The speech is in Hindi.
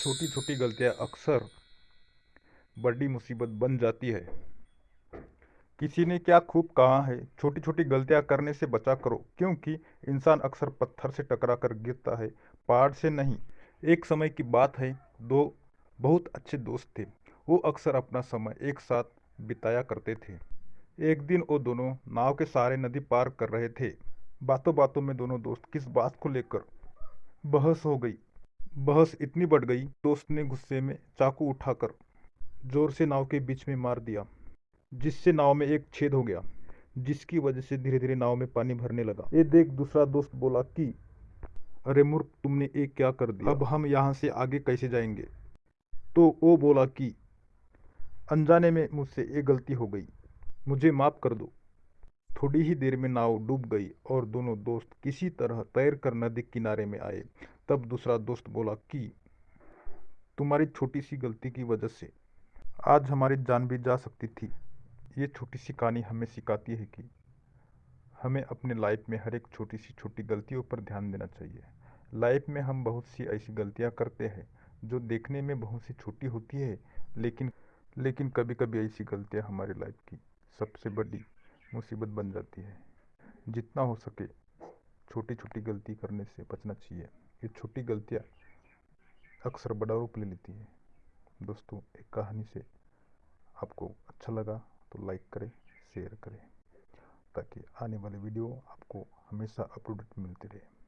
छोटी छोटी गलतियाँ अक्सर बड़ी मुसीबत बन जाती है। किसी ने क्या खूब कहा है छोटी छोटी गलतियाँ करने से बचा करो, क्योंकि इंसान अक्सर पत्थर से टकरा कर गिरता है, पहाड़ से नहीं। एक समय की बात है, दो बहुत अच्छे दोस्त थे, वो अक्सर अपना समय एक साथ बिताया करते थे। एक दिन वो दोनों नाव के सहारे नदी पार कर रहे थे। बातों बातों में दोनों दोस्त किस बात को लेकर बहस हो गई बहस इतनी बढ़ गई, दोस्त ने गुस्से में चाकू उठाकर ज़ोर से नाव के बीच में मार दिया, जिससे नाव में एक छेद हो गया, जिसकी वजह से धीरे धीरे नाव में पानी भरने लगा। ये देख दूसरा दोस्त बोला कि, अरे मूर्ख, तुमने ये क्या कर दिया? अब हम यहाँ से आगे कैसे जाएँगे? तो वो बोला कि, अनजाने में मुझसे ये गलती हो गई। मुझे माफ़ कर दो। थोड़ी ही देर में नाव डूब गई और दोनों दोस्त किसी तरह तैर कर नदी किनारे में आए। तब दूसरा दोस्त बोला कि, तुम्हारी छोटी सी गलती की वजह से आज हमारी जान भी जा सकती थी। ये छोटी सी कहानी हमें सिखाती है कि हमें अपने लाइफ में हर एक छोटी सी छोटी गलतियों पर ध्यान देना चाहिए। लाइफ में हम बहुत सी ऐसी गलतियाँ करते हैं जो देखने में बहुत सी छोटी होती है, लेकिन लेकिन कभी कभी ऐसी गलतियाँ हमारी लाइफ की सबसे बड़ी मुसीबत बन जाती है। जितना हो सके छोटी छोटी गलती करने से बचना चाहिए। ये छोटी गलतियाँ अक्सर बड़ा रूप ले लेती हैं। दोस्तों, एक कहानी से आपको अच्छा लगा तो लाइक करें, शेयर करें, ताकि आने वाले वीडियो आपको हमेशा अपडेट मिलते रहे।